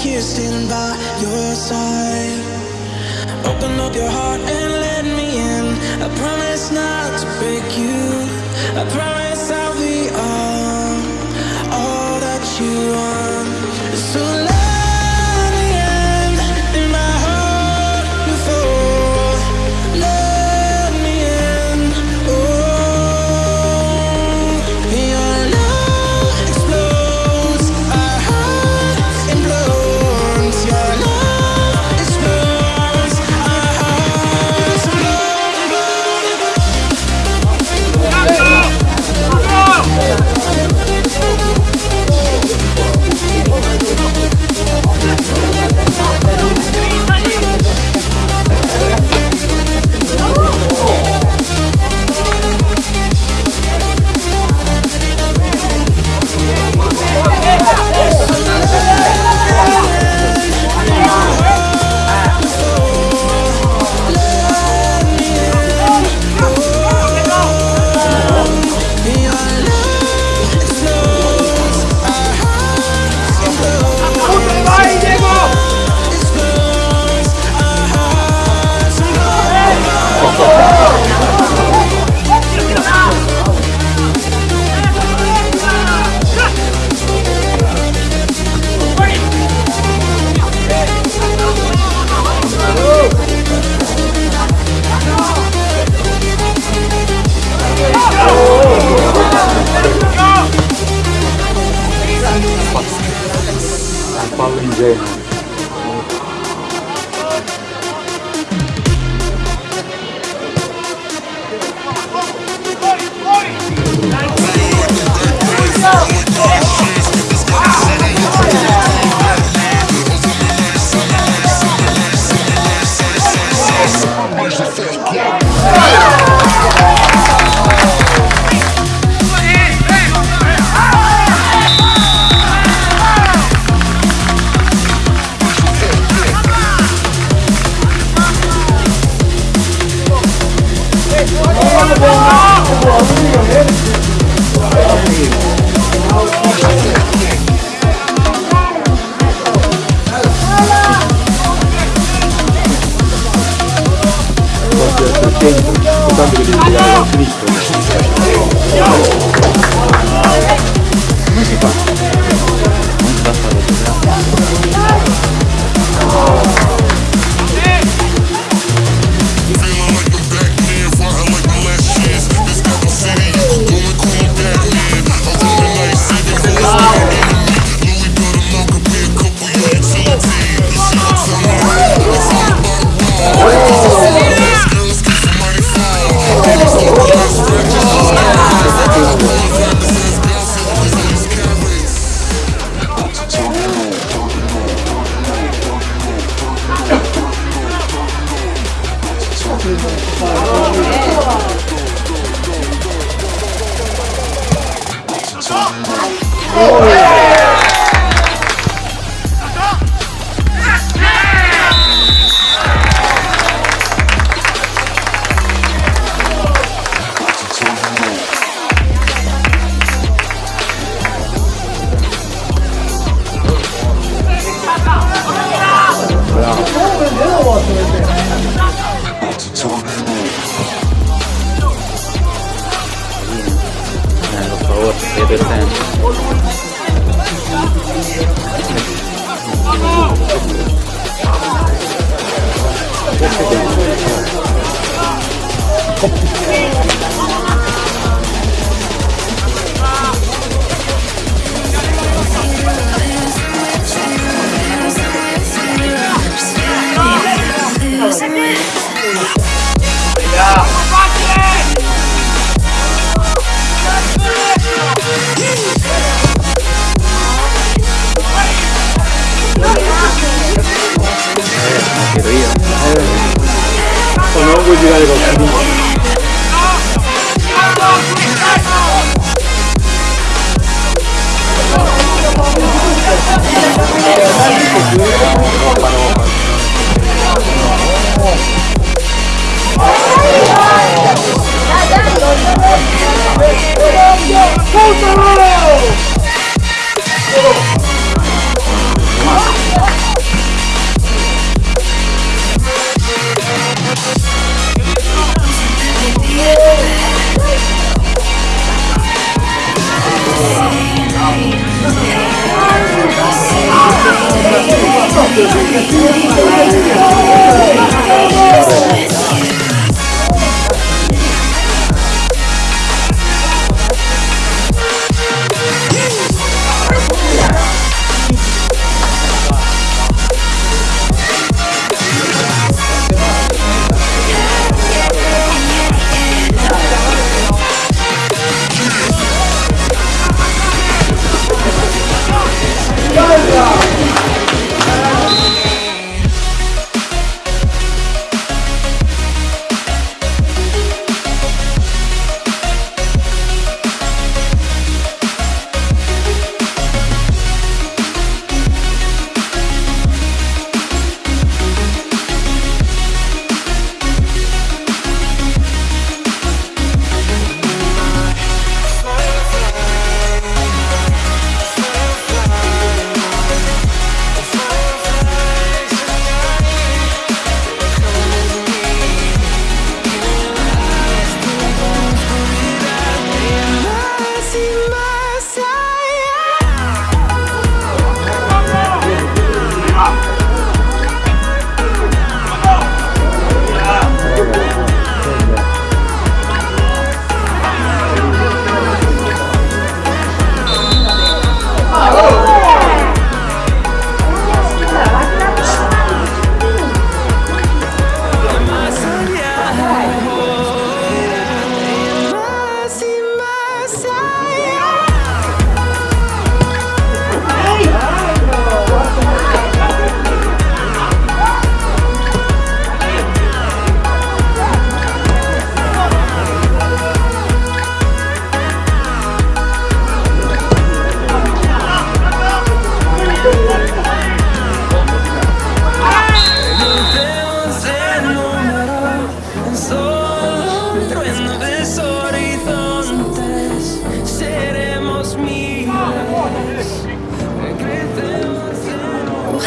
here standing by your side. Open up your heart and let me in. I promise not to break you. I promise I'll be all, all that you are Exactly. Where's the? 别的单。我确。you gotta go TV. Go, Toronto!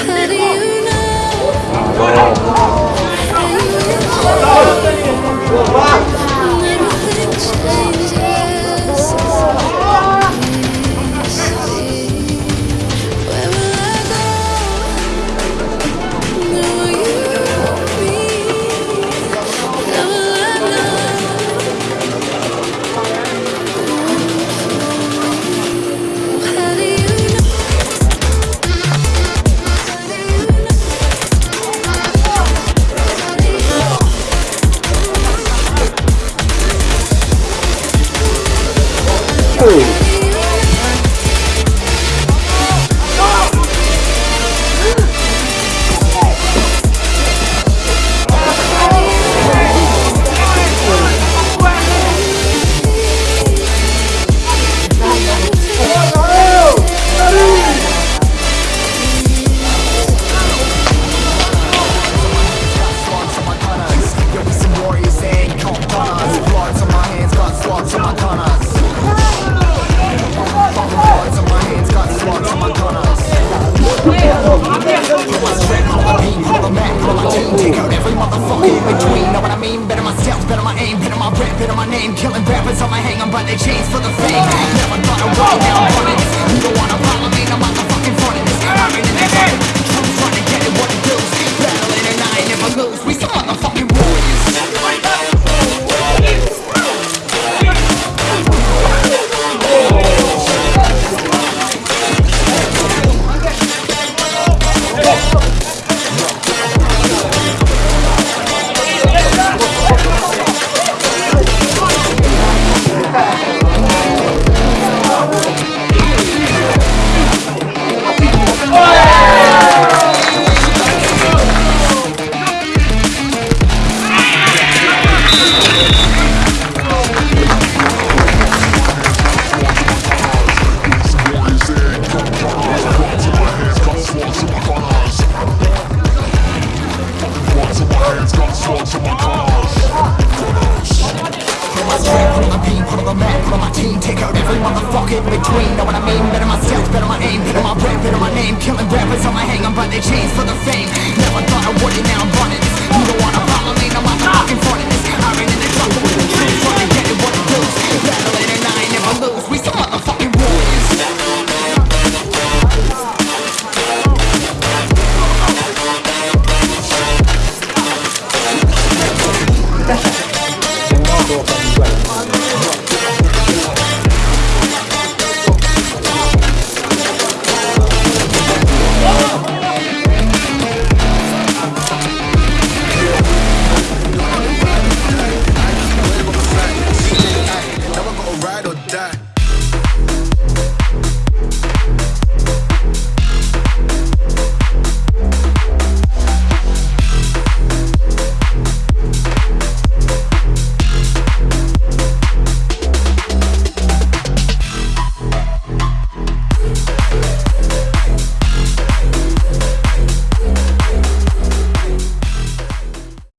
How do you Never thought I'd walk down You don't wanna rappers on my hang on, by the chains for the fame. Never thought I wouldn't